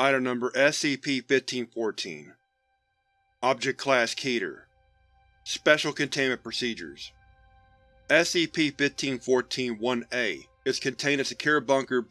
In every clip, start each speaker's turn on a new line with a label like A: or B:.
A: Item Number SCP-1514 Object Class Keter. Special Containment Procedures. SCP-1514-1-A is contained in Secure Bunker.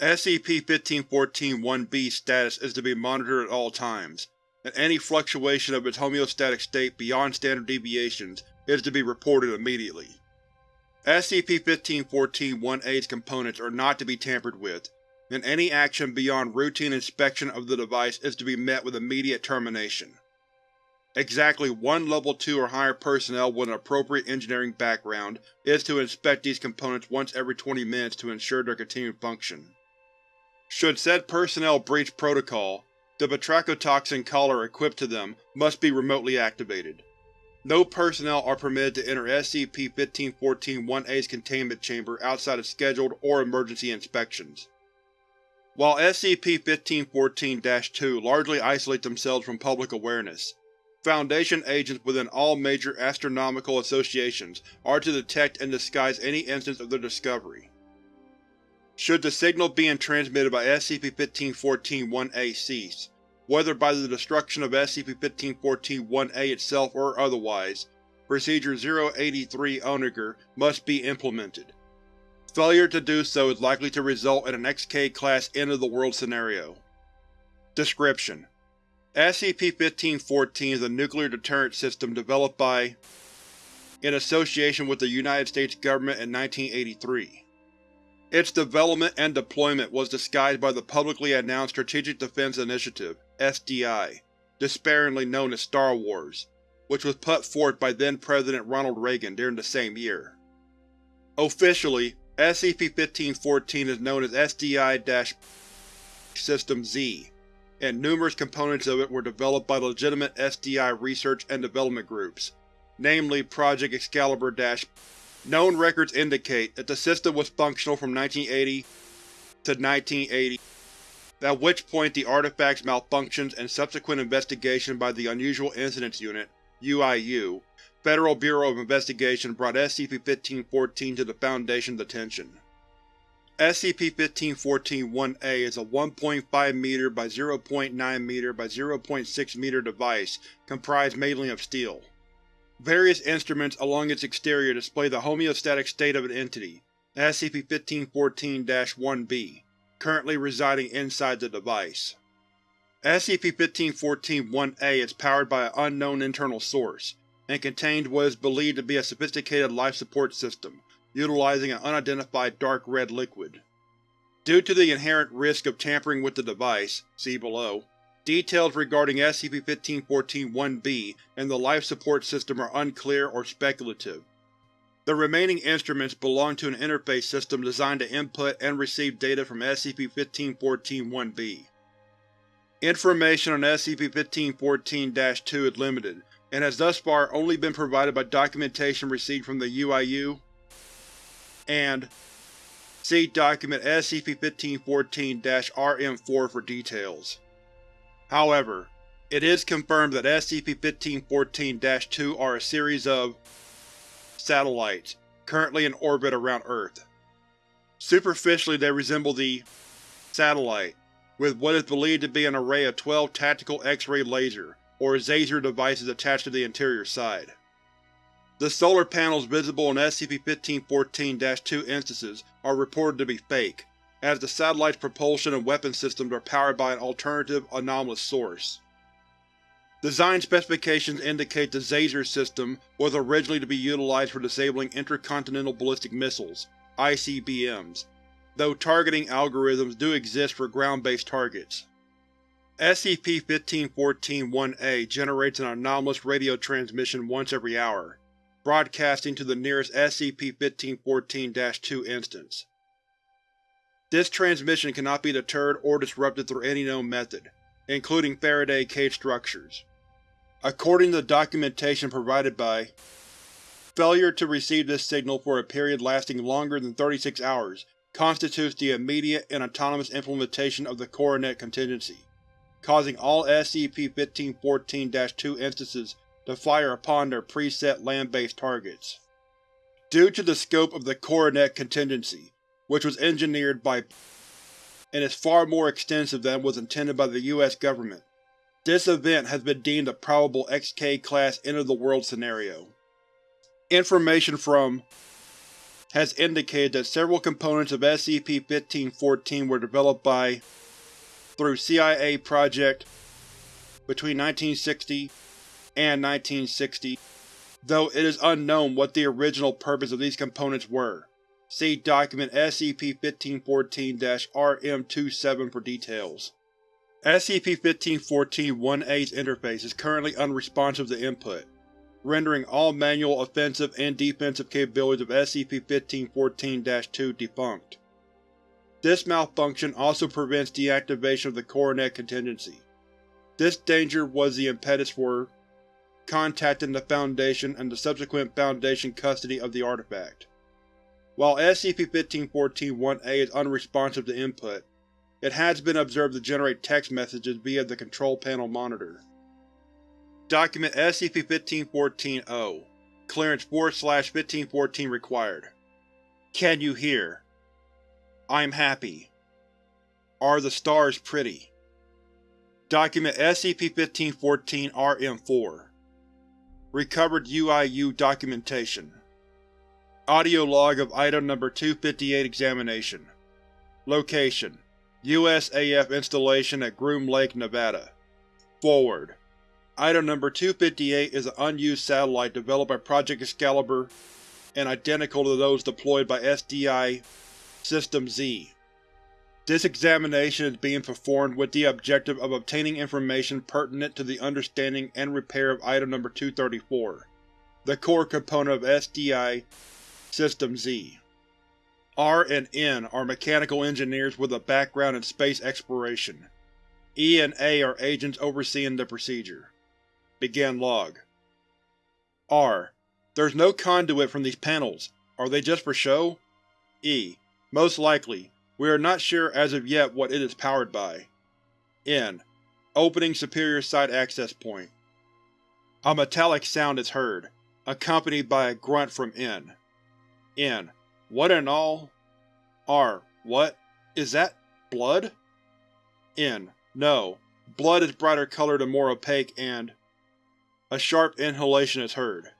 A: SCP-1514-1B status is to be monitored at all times, and any fluctuation of its homeostatic state beyond standard deviations is to be reported immediately. SCP-1514-1-A's components are not to be tampered with, and any action beyond routine inspection of the device is to be met with immediate termination. Exactly one Level 2 or higher personnel with an appropriate engineering background is to inspect these components once every 20 minutes to ensure their continued function. Should said personnel breach protocol, the batrachotoxin collar equipped to them must be remotely activated. No personnel are permitted to enter SCP-1514-1A's containment chamber outside of scheduled or emergency inspections. While SCP-1514-2 largely isolate themselves from public awareness, Foundation agents within all major astronomical associations are to detect and disguise any instance of their discovery. Should the signal being transmitted by SCP-1514-1A cease, whether by the destruction of SCP-1514-1A itself or otherwise, Procedure 083 Onager must be implemented. Failure to do so is likely to result in an XK-class end-of-the-world scenario. Description: SCP-1514 is a nuclear deterrent system developed by in association with the United States government in 1983. Its development and deployment was disguised by the publicly announced Strategic Defense Initiative SDI, despairingly known as Star Wars, which was put forth by then-President Ronald Reagan during the same year. Officially, SCP-1514 is known as SDI-System-Z, and numerous components of it were developed by legitimate SDI research and development groups, namely Project Excalibur Known records indicate that the system was functional from 1980 to 1980, at which point the artifact's malfunctions and subsequent investigation by the Unusual Incidents Unit UIU, Federal Bureau of Investigation brought SCP-1514 to the Foundation's attention. SCP-1514-1A is a 1.5 m by 0.9 m by 0.6 m device comprised mainly of steel. Various instruments along its exterior display the homeostatic state of an entity, SCP-1514-1-B, currently residing inside the device. SCP-1514-1A is powered by an unknown internal source, and contains what is believed to be a sophisticated life support system, utilizing an unidentified dark red liquid. Due to the inherent risk of tampering with the device see below, details regarding SCP-1514-1-B and the life support system are unclear or speculative. The remaining instruments belong to an interface system designed to input and receive data from SCP-1514-1-B. Information on SCP-1514-2 is limited, and has thus far only been provided by documentation received from the UIU and see Document SCP-1514-RM4 for details. However, it is confirmed that SCP-1514-2 are a series of satellites, currently in orbit around Earth. Superficially they resemble the satellite, with what is believed to be an array of 12 tactical X-ray laser, or Xaser devices attached to the interior side. The solar panels visible in SCP-1514-2 instances are reported to be fake, as the satellite's propulsion and weapon systems are powered by an alternative, anomalous source. Design specifications indicate the Xaser system was originally to be utilized for disabling intercontinental ballistic missiles ICBMs, though targeting algorithms do exist for ground-based targets. SCP-1514-1A generates an anomalous radio transmission once every hour, broadcasting to the nearest SCP-1514-2 instance. This transmission cannot be deterred or disrupted through any known method, including Faraday cage structures. According to the documentation provided by Failure to receive this signal for a period lasting longer than 36 hours constitutes the immediate and autonomous implementation of the Coronet contingency, causing all SCP-1514-2 instances to fire upon their preset land-based targets. Due to the scope of the Coronet contingency, which was engineered by and is far more extensive than was intended by the U.S. government. This event has been deemed a probable XK-class end-of-the-world scenario. Information from has indicated that several components of SCP-1514 were developed by through CIA Project between 1960 and 1960, though it is unknown what the original purpose of these components were. See Document SCP-1514-RM27 for details. SCP-1514-1A's interface is currently unresponsive to input, rendering all manual offensive and defensive capabilities of SCP-1514-2 defunct. This malfunction also prevents deactivation of the Coronet contingency. This danger was the impetus for contacting the Foundation and the subsequent Foundation custody of the artifact. While SCP-1514-1A is unresponsive to input, it has been observed to generate text messages via the Control Panel monitor. Document SCP-1514-0 Clearance 4-1514 required. Can you hear? I'm happy. Are the stars pretty? Document SCP-1514-RM4 Recovered UIU documentation Audio log of Item Number 258 Examination Location: USAF installation at Groom Lake, Nevada. Forward: Item Number 258 is an unused satellite developed by Project Excalibur and identical to those deployed by SDI System Z. This examination is being performed with the objective of obtaining information pertinent to the understanding and repair of Item Number 234, the core component of SDI System Z. R and N are mechanical engineers with a background in space exploration. E and A are agents overseeing the procedure. Begin log. R. There's no conduit from these panels. Are they just for show? E. Most likely. We are not sure as of yet what it is powered by. N. Opening superior side access point. A metallic sound is heard, accompanied by a grunt from N. N. What in all? R. What? Is that… blood? N. No. Blood is brighter colored and more opaque and… A sharp inhalation is heard.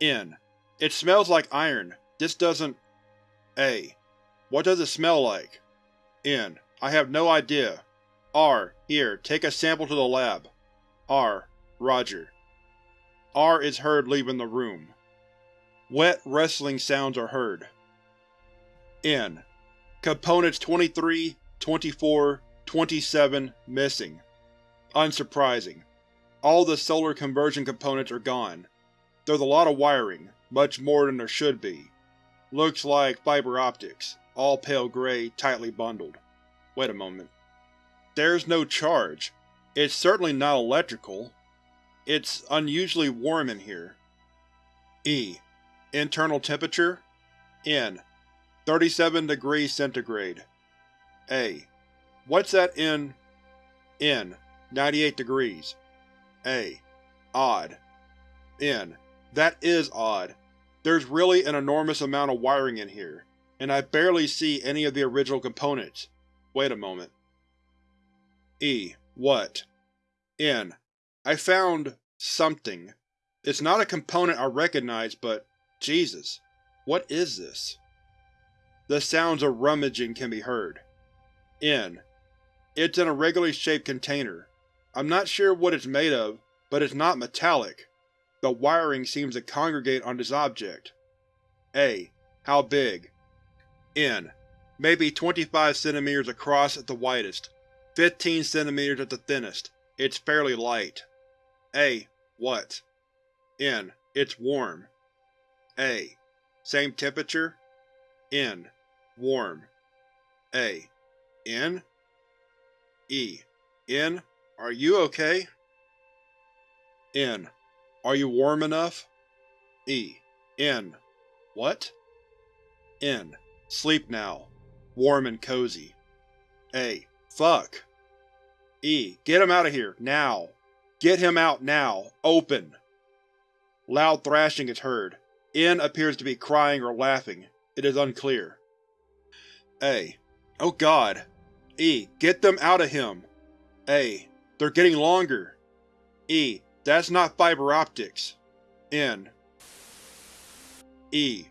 A: N. It smells like iron. This doesn't… A. What does it smell like? N. I have no idea. R. Here, take a sample to the lab. R. Roger. R is heard leaving the room. Wet, wrestling sounds are heard. N. Components 23, 24, 27 missing. Unsurprising. All the solar conversion components are gone. There's a lot of wiring, much more than there should be. Looks like fiber optics all pale gray, tightly bundled. Wait a moment. There's no charge. It's certainly not electrical. It's unusually warm in here. E. Internal temperature? N. 37 degrees centigrade. A. What's that in… N. 98 degrees. A. Odd. N. That is odd. There's really an enormous amount of wiring in here and I barely see any of the original components. Wait a moment. E. What? N. I found… something. It's not a component I recognize, but Jesus, what is this? The sounds of rummaging can be heard. N. It's an irregularly shaped container. I'm not sure what it's made of, but it's not metallic. The wiring seems to congregate on this object. A. How big? N. Maybe 25 cm across at the widest, 15 cm at the thinnest. It's fairly light. A. What? N. It's warm. A. Same temperature? N. Warm. A. N? E. N? Are you okay? N. Are you warm enough? E. N. What? N. Sleep now. Warm and cozy. A. Fuck. E. Get him out of here, now. Get him out now. Open. Loud thrashing is heard. N appears to be crying or laughing. It is unclear. A. Oh god. E. Get them out of him! A. They're getting longer! E. That's not fiber optics. N. E.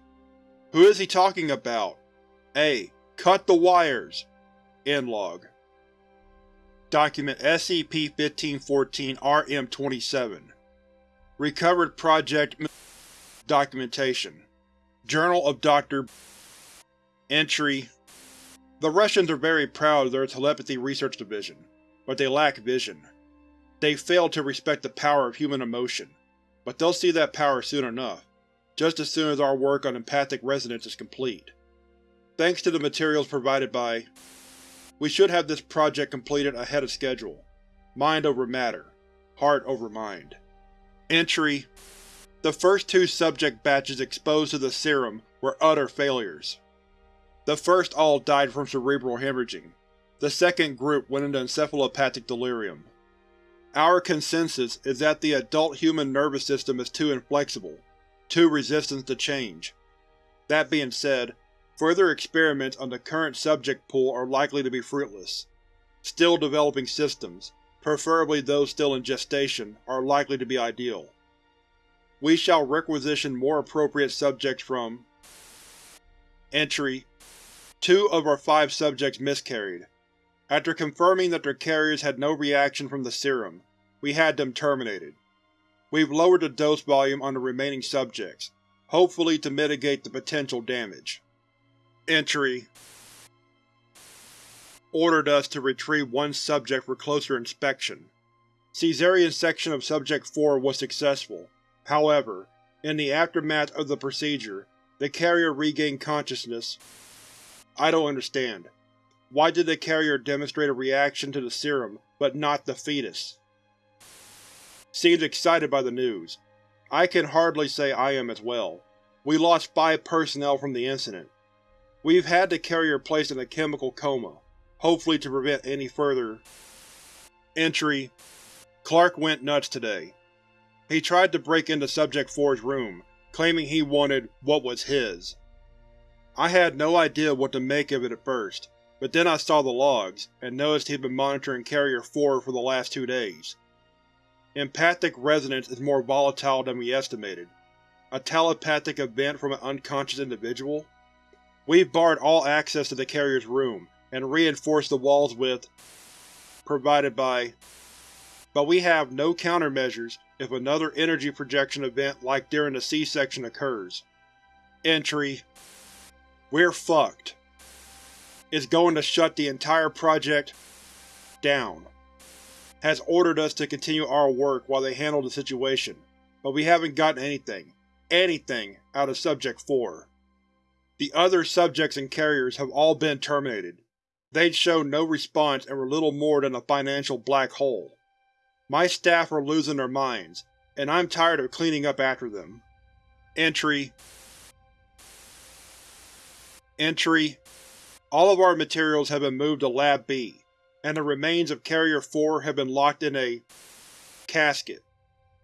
A: Who is he talking about? A. Cut the wires! End log. Document SCP-1514-RM-27 Recovered Project Documentation Journal of Dr. Entry The Russians are very proud of their Telepathy Research Division, but they lack vision. They fail to respect the power of human emotion, but they'll see that power soon enough, just as soon as our work on empathic resonance is complete. Thanks to the materials provided by we should have this project completed ahead of schedule. Mind over matter. Heart over mind. Entry The first two subject batches exposed to the serum were utter failures. The first all died from cerebral hemorrhaging. The second group went into encephalopathic delirium. Our consensus is that the adult human nervous system is too inflexible, too resistant to change. That being said, Further experiments on the current subject pool are likely to be fruitless. Still developing systems, preferably those still in gestation, are likely to be ideal. We shall requisition more appropriate subjects from Entry Two of our five subjects miscarried. After confirming that their carriers had no reaction from the serum, we had them terminated. We've lowered the dose volume on the remaining subjects, hopefully to mitigate the potential damage. Entry Ordered us to retrieve one subject for closer inspection. Caesarean section of Subject 4 was successful. However, in the aftermath of the procedure, the carrier regained consciousness. I don't understand. Why did the carrier demonstrate a reaction to the serum, but not the fetus? Seems excited by the news. I can hardly say I am as well. We lost five personnel from the incident. We've had the carrier placed in a chemical coma, hopefully to prevent any further. Entry Clark went nuts today. He tried to break into Subject 4's room, claiming he wanted what was his. I had no idea what to make of it at first, but then I saw the logs, and noticed he'd been monitoring Carrier 4 for the last two days. Empathic resonance is more volatile than we estimated. A telepathic event from an unconscious individual? We've barred all access to the carrier's room, and reinforced the walls with provided by but we have no countermeasures if another energy projection event like during the C-section occurs. Entry We're fucked. Is going to shut the entire project down. Has ordered us to continue our work while they handle the situation, but we haven't gotten anything, anything, out of Subject 4. The other subjects and carriers have all been terminated. They'd showed no response and were little more than a financial black hole. My staff are losing their minds, and I'm tired of cleaning up after them. Entry Entry All of our materials have been moved to Lab B, and the remains of Carrier 4 have been locked in a casket.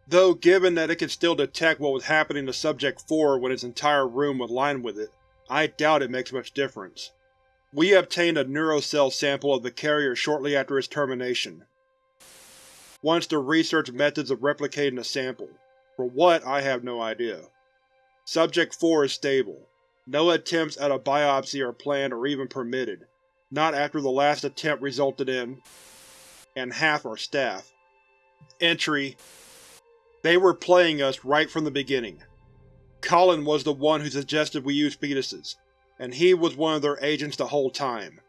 A: Though given that it can still detect what was happening to Subject 4 when its entire room was lined with it, I doubt it makes much difference. We obtained a neurocell sample of the carrier shortly after its termination. Once to research methods of replicating the sample. For what, I have no idea. Subject 4 is stable. No attempts at a biopsy are planned or even permitted, not after the last attempt resulted in… and half our staff. Entry They were playing us right from the beginning. Colin was the one who suggested we use fetuses, and he was one of their agents the whole time.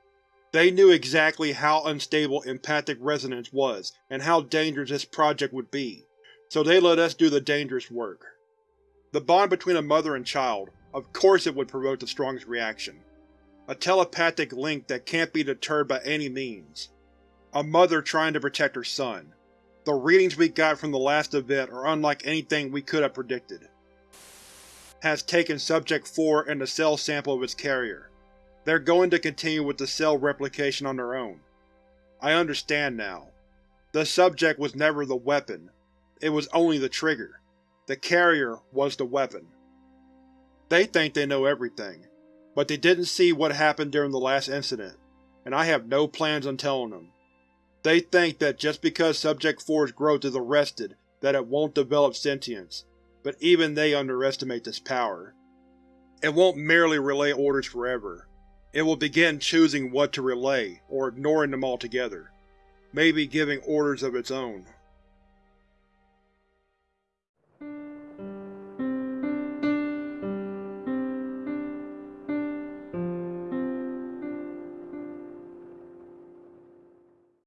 A: They knew exactly how unstable empathic resonance was and how dangerous this project would be, so they let us do the dangerous work. The bond between a mother and child, of course it would provoke the strongest reaction. A telepathic link that can't be deterred by any means. A mother trying to protect her son. The readings we got from the last event are unlike anything we could have predicted has taken Subject 4 and the cell sample of its carrier. They're going to continue with the cell replication on their own. I understand now. The subject was never the weapon. It was only the trigger. The carrier was the weapon. They think they know everything, but they didn't see what happened during the last incident. and I have no plans on telling them. They think that just because Subject 4's growth is arrested that it won't develop sentience, but even they underestimate this power. It won't merely relay orders forever. It will begin choosing what to relay, or ignoring them altogether. Maybe giving orders of its own.